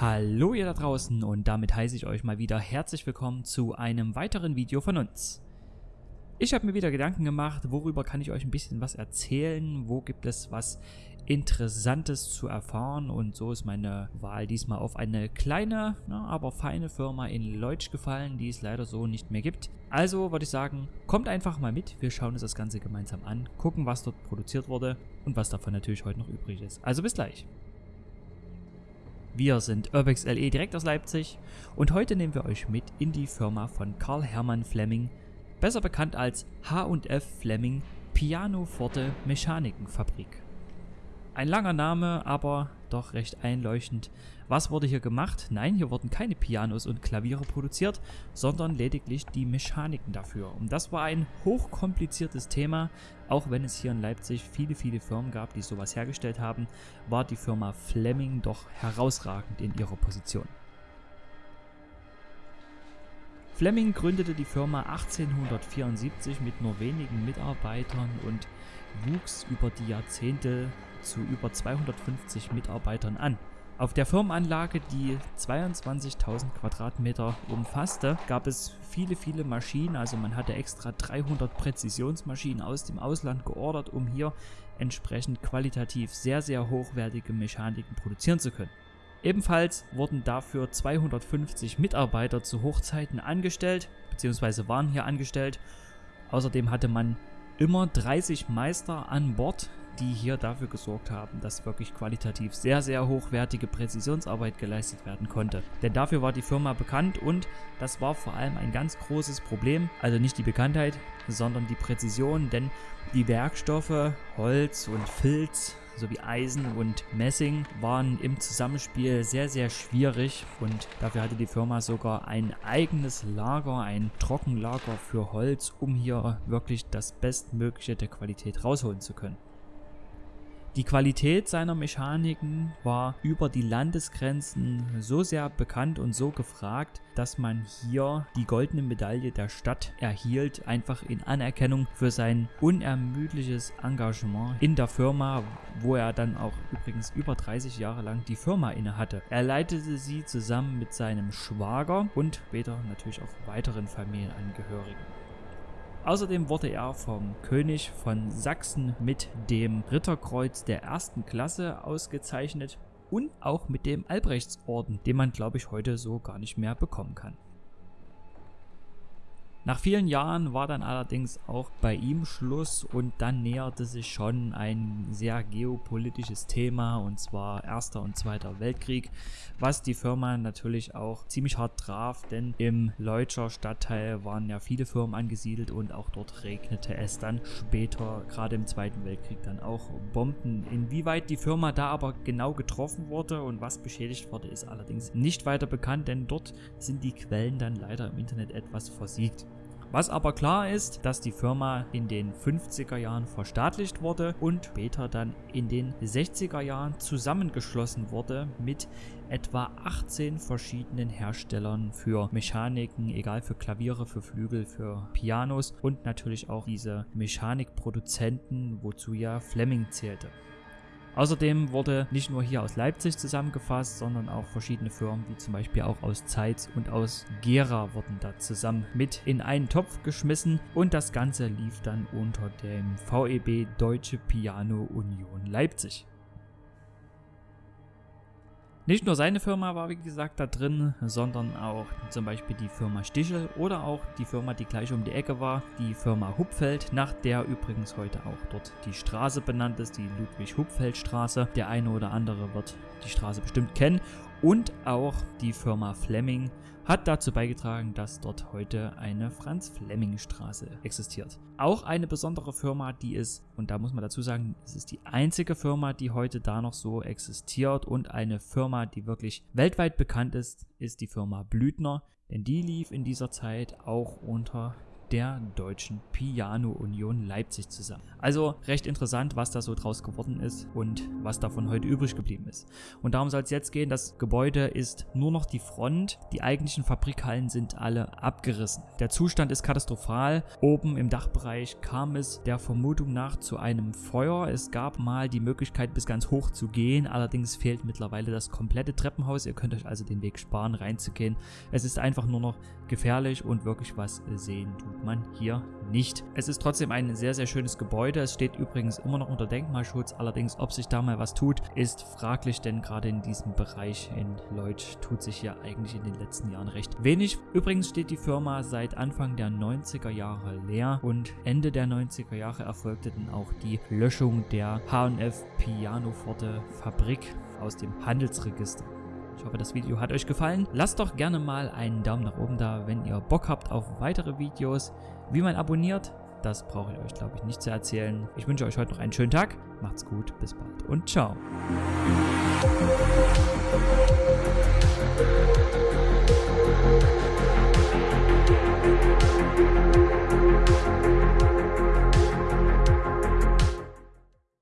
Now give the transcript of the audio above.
Hallo ihr da draußen und damit heiße ich euch mal wieder herzlich willkommen zu einem weiteren Video von uns. Ich habe mir wieder Gedanken gemacht, worüber kann ich euch ein bisschen was erzählen, wo gibt es was Interessantes zu erfahren und so ist meine Wahl diesmal auf eine kleine, na, aber feine Firma in Leutsch gefallen, die es leider so nicht mehr gibt. Also würde ich sagen, kommt einfach mal mit, wir schauen uns das Ganze gemeinsam an, gucken was dort produziert wurde und was davon natürlich heute noch übrig ist. Also bis gleich. Wir sind Urbex LE direkt aus Leipzig und heute nehmen wir euch mit in die Firma von Karl Hermann Fleming, besser bekannt als H&F Fleming Pianoforte Mechanikenfabrik. Ein langer Name, aber doch recht einleuchtend. Was wurde hier gemacht? Nein, hier wurden keine Pianos und Klaviere produziert, sondern lediglich die Mechaniken dafür. Und das war ein hochkompliziertes Thema. Auch wenn es hier in Leipzig viele, viele Firmen gab, die sowas hergestellt haben, war die Firma Fleming doch herausragend in ihrer Position. Fleming gründete die Firma 1874 mit nur wenigen Mitarbeitern und wuchs über die Jahrzehnte zu über 250 Mitarbeitern an. Auf der Firmenanlage, die 22.000 Quadratmeter umfasste, gab es viele, viele Maschinen. Also man hatte extra 300 Präzisionsmaschinen aus dem Ausland geordert, um hier entsprechend qualitativ sehr, sehr hochwertige Mechaniken produzieren zu können. Ebenfalls wurden dafür 250 Mitarbeiter zu Hochzeiten angestellt, beziehungsweise waren hier angestellt. Außerdem hatte man immer 30 Meister an Bord, die hier dafür gesorgt haben, dass wirklich qualitativ sehr, sehr hochwertige Präzisionsarbeit geleistet werden konnte. Denn dafür war die Firma bekannt und das war vor allem ein ganz großes Problem. Also nicht die Bekanntheit, sondern die Präzision, denn die Werkstoffe, Holz und Filz sowie Eisen und Messing waren im Zusammenspiel sehr, sehr schwierig und dafür hatte die Firma sogar ein eigenes Lager, ein Trockenlager für Holz, um hier wirklich das Bestmögliche der Qualität rausholen zu können. Die Qualität seiner Mechaniken war über die Landesgrenzen so sehr bekannt und so gefragt, dass man hier die goldene Medaille der Stadt erhielt, einfach in Anerkennung für sein unermüdliches Engagement in der Firma, wo er dann auch übrigens über 30 Jahre lang die Firma innehatte. Er leitete sie zusammen mit seinem Schwager und später natürlich auch weiteren Familienangehörigen. Außerdem wurde er vom König von Sachsen mit dem Ritterkreuz der ersten Klasse ausgezeichnet und auch mit dem Albrechtsorden, den man glaube ich heute so gar nicht mehr bekommen kann. Nach vielen Jahren war dann allerdings auch bei ihm Schluss und dann näherte sich schon ein sehr geopolitisches Thema und zwar Erster und Zweiter Weltkrieg, was die Firma natürlich auch ziemlich hart traf, denn im Leutscher Stadtteil waren ja viele Firmen angesiedelt und auch dort regnete es dann später, gerade im Zweiten Weltkrieg, dann auch Bomben. Inwieweit die Firma da aber genau getroffen wurde und was beschädigt wurde, ist allerdings nicht weiter bekannt, denn dort sind die Quellen dann leider im Internet etwas versiegt. Was aber klar ist, dass die Firma in den 50er Jahren verstaatlicht wurde und später dann in den 60er Jahren zusammengeschlossen wurde mit etwa 18 verschiedenen Herstellern für Mechaniken, egal für Klaviere, für Flügel, für Pianos und natürlich auch diese Mechanikproduzenten, wozu ja Fleming zählte. Außerdem wurde nicht nur hier aus Leipzig zusammengefasst, sondern auch verschiedene Firmen, wie zum Beispiel auch aus Zeitz und aus Gera wurden da zusammen mit in einen Topf geschmissen und das Ganze lief dann unter dem VEB Deutsche Piano Union Leipzig. Nicht nur seine Firma war wie gesagt da drin, sondern auch zum Beispiel die Firma Stichel oder auch die Firma, die gleich um die Ecke war, die Firma Hupfeld, nach der übrigens heute auch dort die Straße benannt ist, die Ludwig-Hupfeld-Straße. Der eine oder andere wird die Straße bestimmt kennen und auch die Firma Fleming hat dazu beigetragen, dass dort heute eine Franz-Fleming-Straße existiert. Auch eine besondere Firma, die ist, und da muss man dazu sagen, es ist die einzige Firma, die heute da noch so existiert und eine Firma, die wirklich weltweit bekannt ist, ist die Firma Blüthner, denn die lief in dieser Zeit auch unter der Deutschen Piano Union Leipzig zusammen. Also recht interessant, was da so draus geworden ist und was davon heute übrig geblieben ist. Und darum soll es jetzt gehen. Das Gebäude ist nur noch die Front. Die eigentlichen Fabrikhallen sind alle abgerissen. Der Zustand ist katastrophal. Oben im Dachbereich kam es der Vermutung nach zu einem Feuer. Es gab mal die Möglichkeit, bis ganz hoch zu gehen. Allerdings fehlt mittlerweile das komplette Treppenhaus. Ihr könnt euch also den Weg sparen, reinzugehen. Es ist einfach nur noch gefährlich und wirklich was sehen tut man hier nicht. Es ist trotzdem ein sehr, sehr schönes Gebäude. Es steht übrigens immer noch unter Denkmalschutz. Allerdings, ob sich da mal was tut, ist fraglich, denn gerade in diesem Bereich in Leutsch tut sich hier eigentlich in den letzten Jahren recht wenig. Übrigens steht die Firma seit Anfang der 90er Jahre leer und Ende der 90er Jahre erfolgte dann auch die Löschung der H&F Pianoforte Fabrik aus dem Handelsregister. Ich hoffe, das Video hat euch gefallen. Lasst doch gerne mal einen Daumen nach oben da, wenn ihr Bock habt auf weitere Videos. Wie man abonniert, das brauche ich euch, glaube ich, nicht zu erzählen. Ich wünsche euch heute noch einen schönen Tag. Macht's gut, bis bald und ciao.